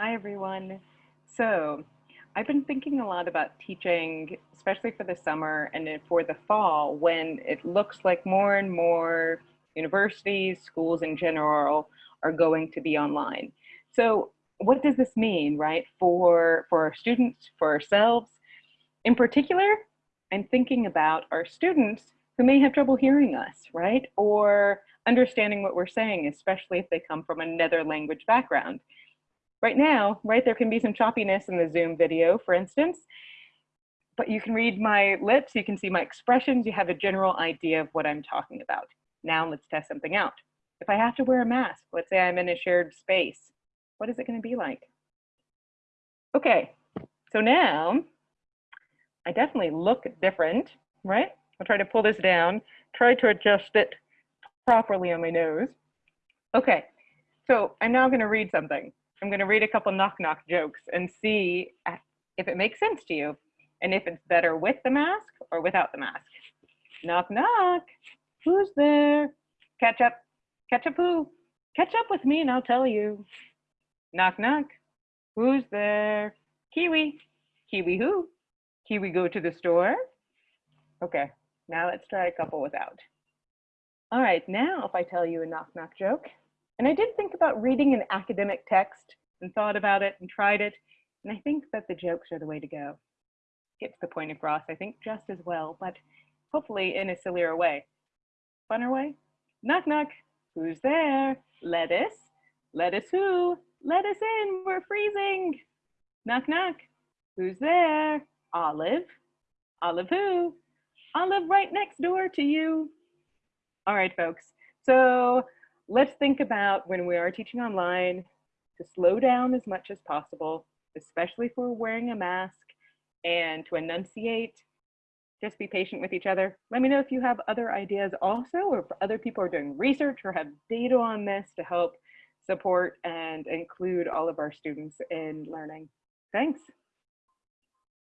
Hi, everyone. So I've been thinking a lot about teaching, especially for the summer and for the fall, when it looks like more and more universities, schools in general, are going to be online. So what does this mean, right, for, for our students, for ourselves? In particular, I'm thinking about our students who may have trouble hearing us, right? Or understanding what we're saying, especially if they come from another language background. Right now, right, there can be some choppiness in the Zoom video, for instance, but you can read my lips, you can see my expressions, you have a general idea of what I'm talking about. Now let's test something out. If I have to wear a mask, let's say I'm in a shared space, what is it gonna be like? Okay, so now I definitely look different, right? I'll try to pull this down, try to adjust it properly on my nose. Okay, so I'm now gonna read something. I'm gonna read a couple knock knock jokes and see if it makes sense to you and if it's better with the mask or without the mask. Knock knock, who's there? Catch up, catch up who? Catch up with me and I'll tell you. Knock knock, who's there? Kiwi, Kiwi who? Kiwi go to the store? Okay, now let's try a couple without. All right, now if I tell you a knock knock joke, and I did think about reading an academic text and thought about it and tried it. And I think that the jokes are the way to go. Gets the point across, I think, just as well, but hopefully in a sillier way. Funner way? Knock, knock. Who's there? Lettuce. Lettuce who? Let us in. We're freezing. Knock, knock. Who's there? Olive. Olive who? Olive right next door to you. All right, folks. So let's think about when we are teaching online to slow down as much as possible, especially we're wearing a mask and to enunciate, just be patient with each other. Let me know if you have other ideas also, or if other people are doing research or have data on this to help support and include all of our students in learning. Thanks.